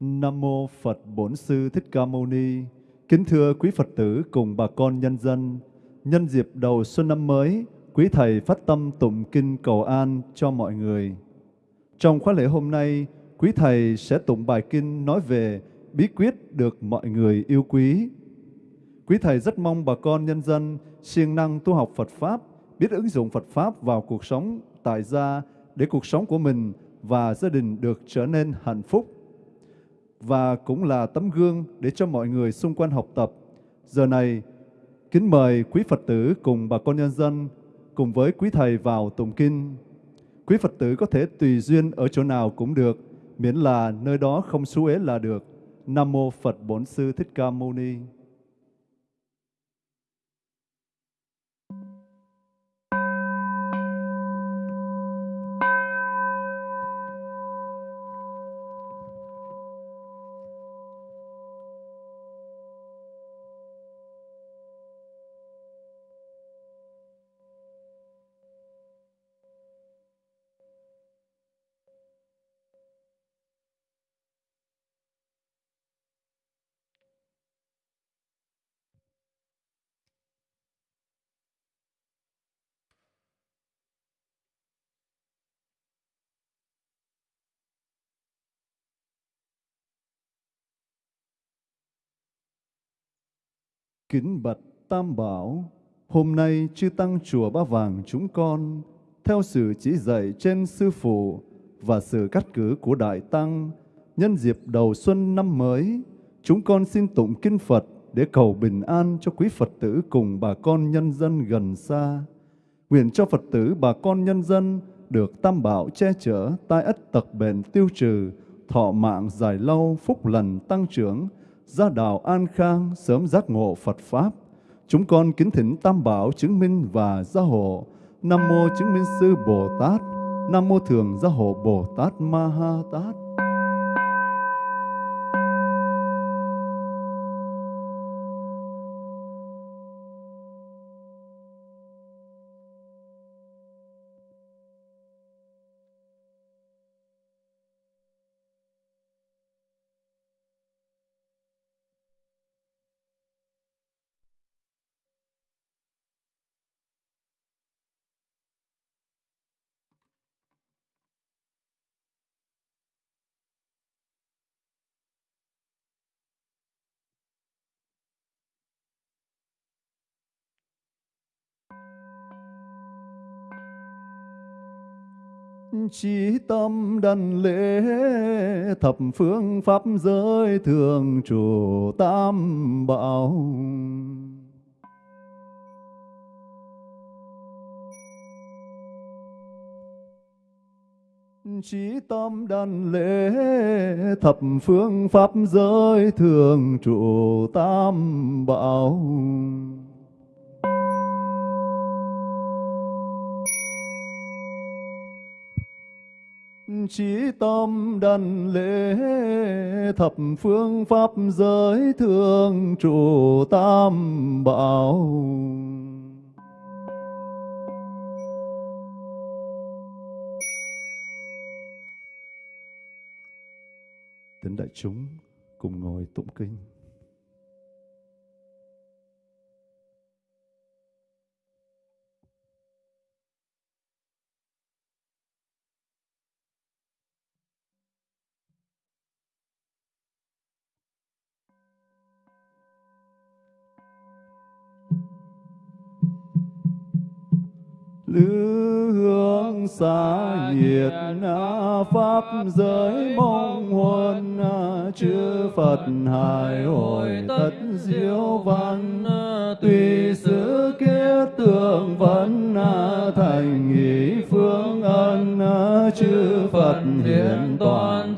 Nam mô Phật Bổn Sư Thích Ca Mâu Ni. Kính thưa quý Phật tử cùng bà con nhân dân, nhân dịp đầu xuân năm mới, quý thầy phát tâm tụng kinh cầu an cho mọi người. Trong khóa lễ hôm nay, quý thầy sẽ tụng bài kinh nói về bí quyết được mọi người yêu quý. Quý thầy rất mong bà con nhân dân siêng năng tu học Phật Pháp, biết ứng dụng Phật Pháp vào cuộc sống tại gia để cuộc sống của mình và gia đình được trở nên hạnh phúc và cũng là tấm gương để cho mọi người xung quanh học tập. Giờ này, kính mời quý Phật tử cùng bà con nhân dân cùng với quý thầy vào tụng kinh. Quý Phật tử có thể tùy duyên ở chỗ nào cũng được, miễn là nơi đó không xú ế là được. Nam mô Phật Bổn Sư Thích Ca Mâu Ni. Kính bạch Tam Bảo, hôm nay chư Tăng Chùa Ba Vàng chúng con, theo sự chỉ dạy trên Sư Phụ và sự cắt cử của Đại Tăng, nhân dịp đầu xuân năm mới, chúng con xin tụng Kinh Phật để cầu bình an cho quý Phật tử cùng bà con nhân dân gần xa. Nguyện cho Phật tử bà con nhân dân được Tam Bảo che chở, tai ất tật bệnh tiêu trừ, thọ mạng dài lâu, phúc lành tăng trưởng, gia đạo an khang, sớm giác ngộ Phật Pháp. Chúng con kính thỉnh Tam Bảo chứng minh và gia hộ. Nam Mô chứng minh sư Bồ Tát, Nam Mô thường gia hộ Bồ Tát Ma Ha Tát. Chí tâm đần lễ, thập phương pháp giới thường trụ tam bảo. Chí tâm đàn lễ, thập phương pháp giới thường trụ tam bảo. Chí tâm đần lễ thập phương pháp giới thường trụ tam bảo Tính đại chúng cùng ngồi tụng kinh. Lữ hương xa nhiệt pháp giới mong huân chư phật hài hồi tất diệu văn. Tùy sự kiết tượng vấn thành ý phương ân chư phật hiện toàn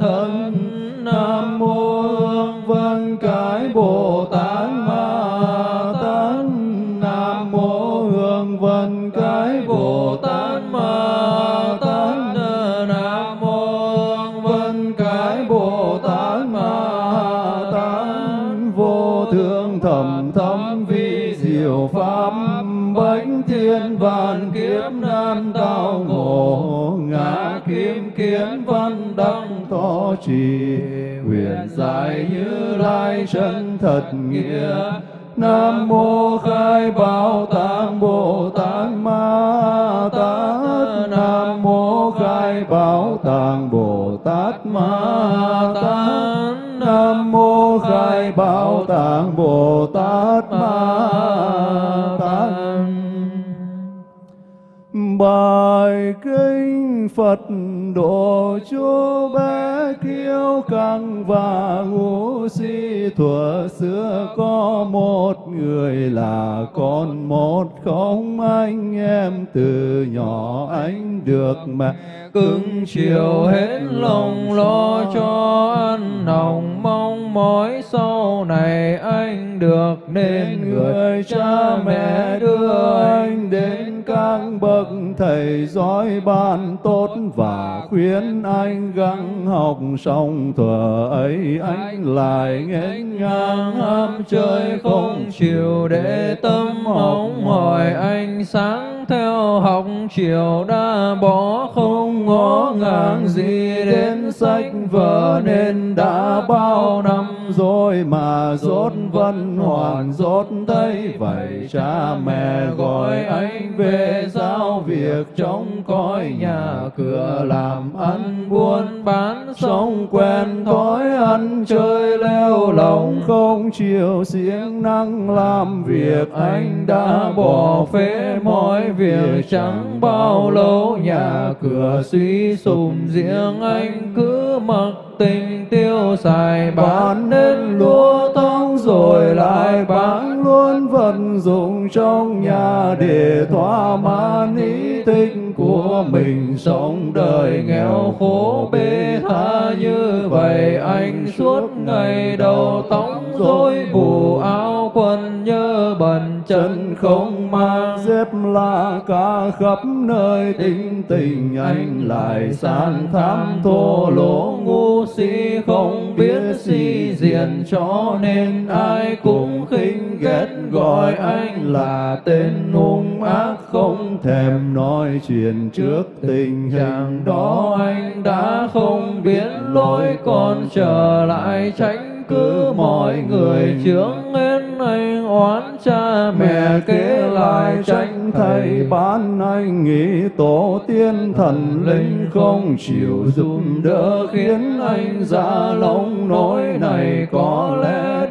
chân thật nghĩa. Nam mô khai bảo tạng Bồ Tát Ma Tát. Nam mô khai bảo tạng Bồ Tát Ma Tát. Nam mô khai bảo tạng Bồ Tát Ma Tát. Bài kinh Phật độ chú bé kiêu căng và ngu thuở xưa có một người là con một không anh em, từ nhỏ anh được mẹ cưng chiều hết lòng lo cho ăn nồng mỏi sau này anh được nên người cha mẹ đưa anh đến các bậc thầy giỏi ban tốt và khuyên anh gắng học xong thuở ấy anh lại nghênh ngang ham chơi không chịu để tâm hóng hỏi anh sáng theo học chiều đã bỏ không ngó ngàng gì đến sách vở nên đã bao năm rồi mà rốt vẫn hoàn rốt thấy vậy cha mẹ gọi anh về giao việc trong cõi nhà cửa làm ăn buôn bán sống quen thói ăn chơi leo lòng không chịu siêng năng làm việc anh đã bỏ phế mọi việc chẳng bao lâu nhà cửa suy sụp. riêng anh cứ mặc tình tiêu xài bán hết lúa tóc rồi lại bán luôn vận dụng trong nhà để thỏa mãn ý thích của mình. Sống đời nghèo khổ bê tha như vậy, anh suốt ngày đầu tóc rối, bù áo quần nhớ bẩn chân không mang. Dép la cả khắp nơi tình tình anh lại san tham thô lỗ ngu si không biết si diện. cho nên ai cũng khinh ghét gọi anh là tên hung ác không thèm nói chuyện trước tình trạng đó. Anh đã không biết lối còn trở lại tránh cứ mọi người chướng lên anh oán cha mẹ kế lại tranh thầy. Bán anh nghĩ tổ tiên thần linh không chịu giúp đỡ khiến anh ra lông nỗi này có lẽ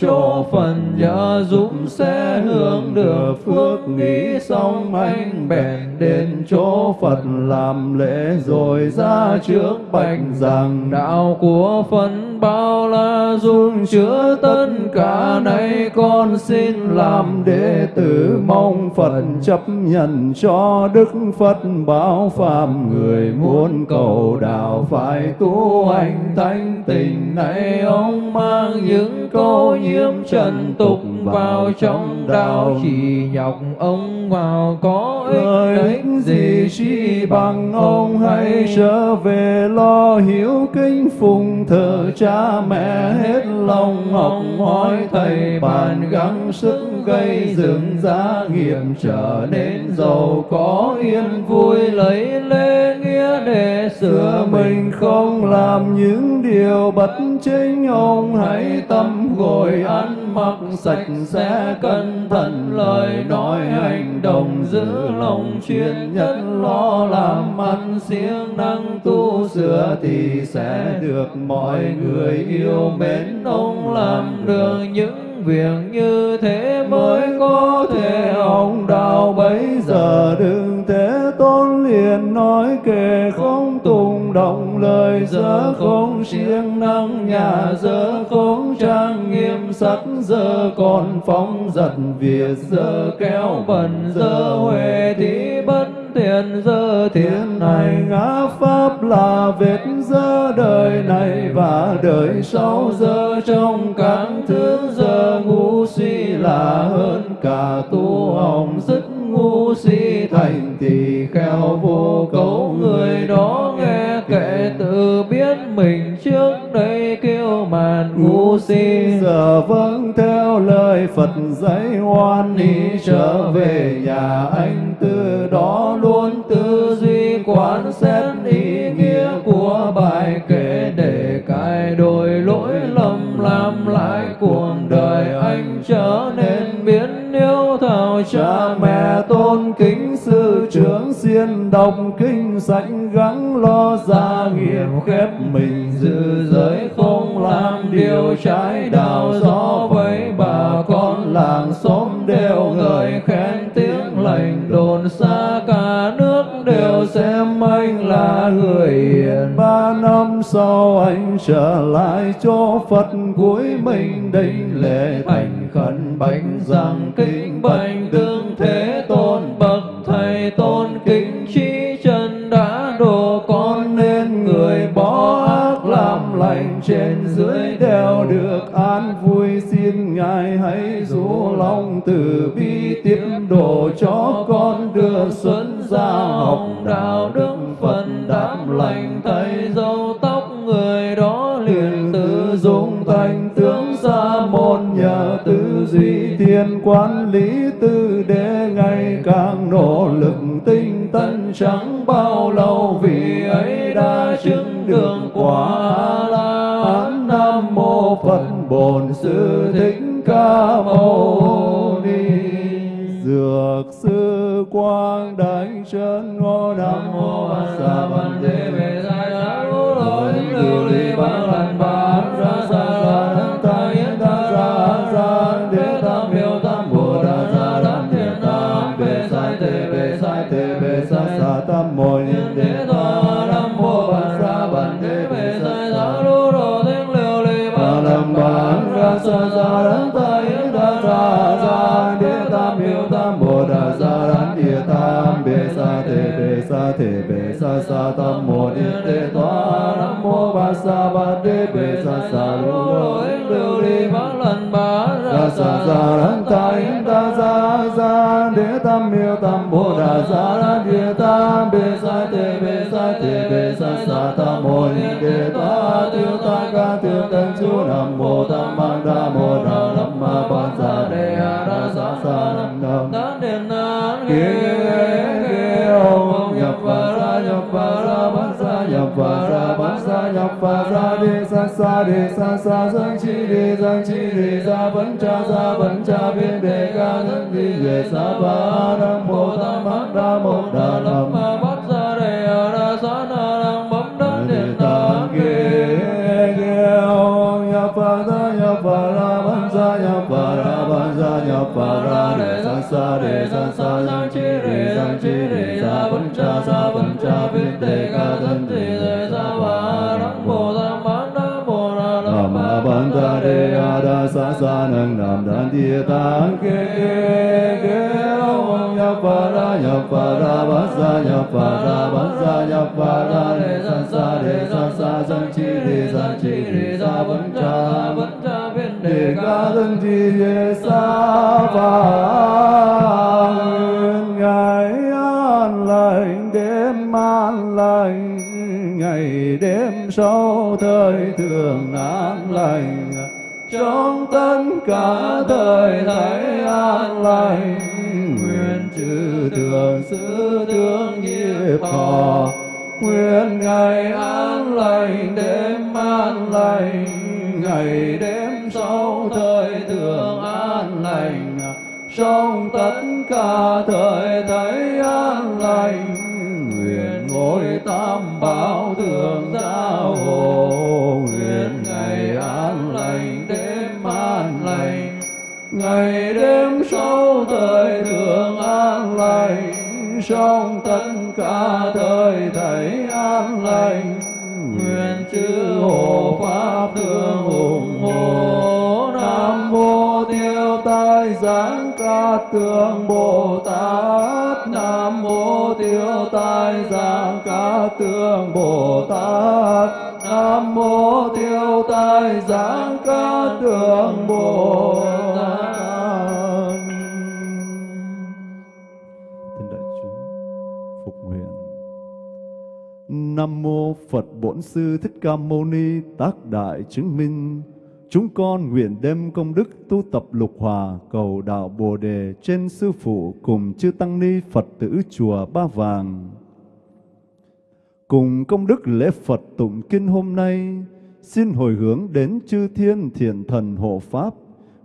chỗ phần nhờ dũng sẽ hưởng được phước nghĩ xong anh bèn đến chỗ Phật làm lễ rồi ra trước bạch rằng đạo của phần bao la dung chứa tất cả nay con xin làm đệ tử. Mong Phật chấp nhận cho Đức Phật báo phàm người muốn cầu đạo phải tu hành thanh tình này ông mang những câu nhiễm trần tục vào trong đạo chỉ nhọc ông vào có ích gì chi bằng ông hãy trở về lo hiểu kinh phụng thờ cha mẹ hết lòng học hỏi thầy bàn gắng sức gây dựng gia nghiệp trở nên giàu có yên vui lấy nghĩa để sửa mình không làm những điều bất chính. Ông hãy tâm gội ăn mặc sạch sẽ, cẩn thận lời nói hành động, giữ lòng chuyên nhất, lo làm ăn, siêng năng tu sửa thì sẽ được mọi người yêu mến. Ông làm được những việc như thế mới có thể. Ông đạo bấy giờ đừng thế tôn liền nói kệ không tùng động lời giờ không siêng năng, nhà giờ không trang nghiêm, sắc giờ còn phóng giật việt giờ kéo bẩn giờ huệ thì bất thiện dơ thiên này ngã pháp là vết dơ đời này và đời sau dơ trong các thứ dơ ngu si là hơn cả tu hồng, dứt ngu si thành thì khéo vô cấu người đó nghe kệ tự biết mình trước đây kêu màn ngu si. giờ vâng theo lời Phật dạy hoan hỷ trở về nhà anh xiên đọc kinh sách gắng lo gia nghiệp khép mình giữ giới không làm điều trái đạo gió với bà con làng xóm đều ngợi khen tiếng lành đồn xa cả nước đều xem anh là người hiền. ba năm sau anh trở lại cho Phật cuối mình đinh lễ thành khẩn bánh rằng kính bạch tương thế tôn bậc tôn kính trí chân đã độ con nên người bỏ ác làm lành trên dưới đều được an vui. Xin ngài hãy rủ lòng từ bi tiếp độ cho con đưa xuân ra học đạo đức phần đám lành. Thầy dâu tóc người đó liền tự dung thành tướng sa môn nhờ tư duy thiên quan lý tư để ngày càng nỗ lực thân chẳng bao lâu vì ấy đã chứng đường quả la. Nam mô phật bổn sư thích ca mâu ni. Dược sư quang đánh chân ngô nam mô a sa sa sa ta yến ta sa sa đế tam miêu tam bồ đà sa đám địa tam bê sa, tê, bê sa, tê, bê sa sa tam mô, ni đề ta, tiêu, ta Pha ra đi sa sa đi sa sa dân chi đi dân chi đi sa vẫn cha sa vẫn cha biến đề ca thân đi về sa ba nam mô tam mang đa mô đà nam ma bát ra đề a ra sa na nam bấm đan đề ta ghê ghê ông nhập và ra nhập và ra vẫn ra nhập và ra vẫn ra nhập và ra đề sa sa đề sa sa dân chi đi dân chi đi sa vẫn cha sa vẫn cha biến đề ca thân đi đan ke tạng kê kê kê nhập và ra nhập và ra bán sa nhập và ra bán sa nhập và ra đề sa sa đề sa sa dân chi đề dân chi đề sa vấn cha vấn cha biên đề ca thân đi ye sa ba nguyện an lành đêm an lành ngày đêm sau thời thường an lành trong tất cả thời thấy an lành, nguyện trừ thường sư thương nghiệp thọ, nguyện ngày an lành, đêm an lành, ngày đêm sau thời thường an lành. Trong tất cả thời thấy an lành, nguyện ngôi tam bảo thường giao hộ. Ngày đêm sau thời thượng an lành trong tất cả thời thấy an lành. Nguyện chư hộ pháp thương ủng hộ. Nam mô tiêu tai giáng cát tường bồ tát. Nam mô tiêu tai giáng cát tường bồ tát. Nam mô tiêu tai giáng cát tường bồ tát Nam mô Phật Bổn Sư Thích Ca Mâu Ni tác đại chứng minh. Chúng con nguyện đem công đức tu tập lục hòa cầu đạo Bồ đề trên sư phụ cùng chư tăng ni Phật tử chùa Ba Vàng. cùng công đức lễ Phật tụng kinh hôm nay, xin hồi hướng đến chư thiên thiện thần hộ Pháp,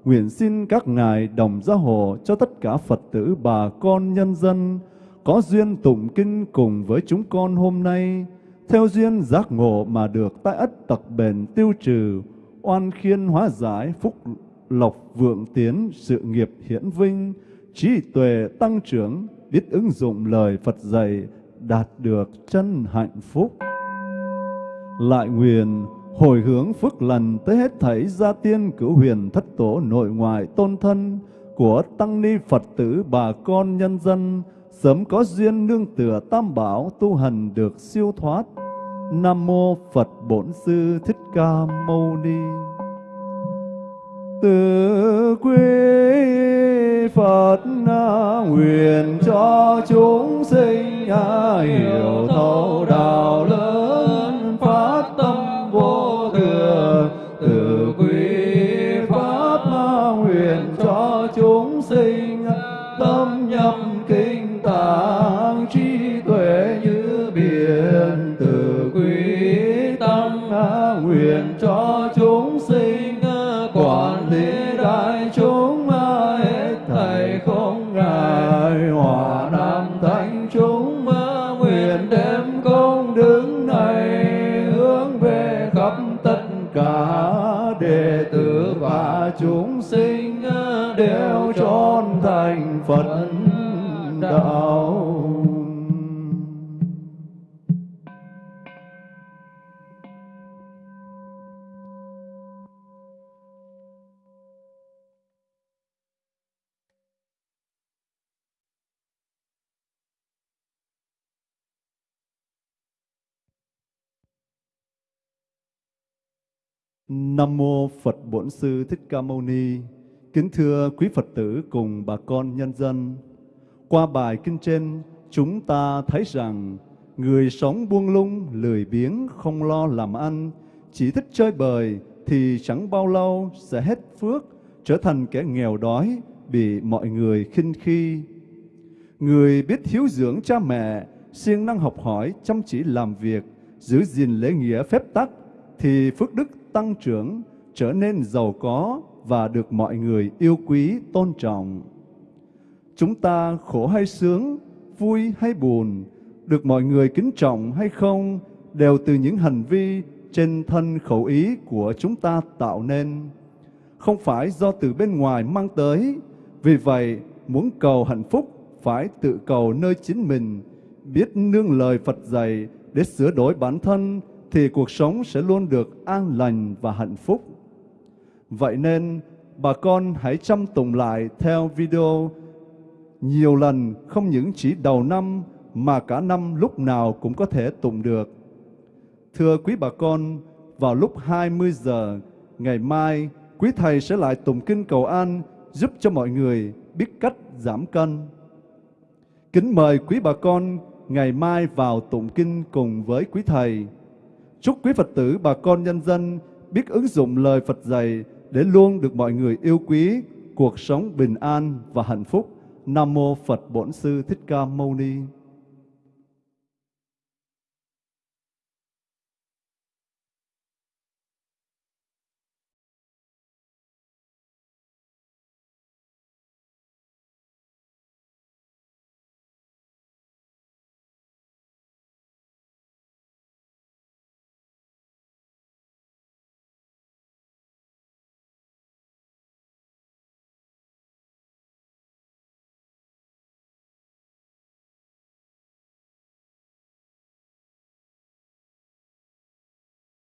nguyện xin các ngài đồng gia hộ cho tất cả Phật tử bà con nhân dân có duyên tụng kinh cùng với chúng con hôm nay, theo duyên giác ngộ mà được tai ất tật bền tiêu trừ, oan khiên hóa giải, phúc lộc vượng tiến, sự nghiệp hiển vinh, trí tuệ tăng trưởng, biết ứng dụng lời Phật dạy, đạt được chân hạnh phúc. Lại nguyện hồi hướng phước lành tới hết thảy gia tiên cửu huyền thất tổ nội ngoại tôn thân của tăng ni Phật tử bà con nhân dân sớm có duyên nương tựa tam bảo tu hành được siêu thoát. Nam mô Phật Bổn Sư Thích Ca Mâu Ni. Từ quý Phật nguyện cho chúng sinh hiểu thấu đạo lớn Nam mô Phật Bổn Sư Thích Ca Mâu Ni. Kính thưa quý Phật tử cùng bà con nhân dân. Qua bài kinh trên, chúng ta thấy rằng người sống buông lung, lười biếng, không lo làm ăn, chỉ thích chơi bời thì chẳng bao lâu sẽ hết phước, trở thành kẻ nghèo đói, bị mọi người khinh khi. Người biết hiếu dưỡng cha mẹ, siêng năng học hỏi, chăm chỉ làm việc, giữ gìn lễ nghĩa phép tắc, thì phước đức tăng trưởng, trở nên giàu có và được mọi người yêu quý, tôn trọng. Chúng ta khổ hay sướng, vui hay buồn, được mọi người kính trọng hay không, đều từ những hành vi trên thân khẩu ý của chúng ta tạo nên. Không phải do từ bên ngoài mang tới, vì vậy muốn cầu hạnh phúc phải tự cầu nơi chính mình, biết nương lời Phật dạy để sửa đổi bản thân thì cuộc sống sẽ luôn được an lành và hạnh phúc. Vậy nên, bà con hãy chăm tụng lại theo video nhiều lần, không những chỉ đầu năm mà cả năm lúc nào cũng có thể tụng được. Thưa quý bà con, vào lúc 20 giờ ngày mai, quý thầy sẽ lại tụng kinh cầu an giúp cho mọi người biết cách giảm cân. Kính mời quý bà con ngày mai vào tụng kinh cùng với quý thầy. Chúc quý Phật tử bà con nhân dân biết ứng dụng lời Phật dạy để luôn được mọi người yêu quý, cuộc sống bình an và hạnh phúc. Nam mô Phật Bổn Sư Thích Ca Mâu Ni.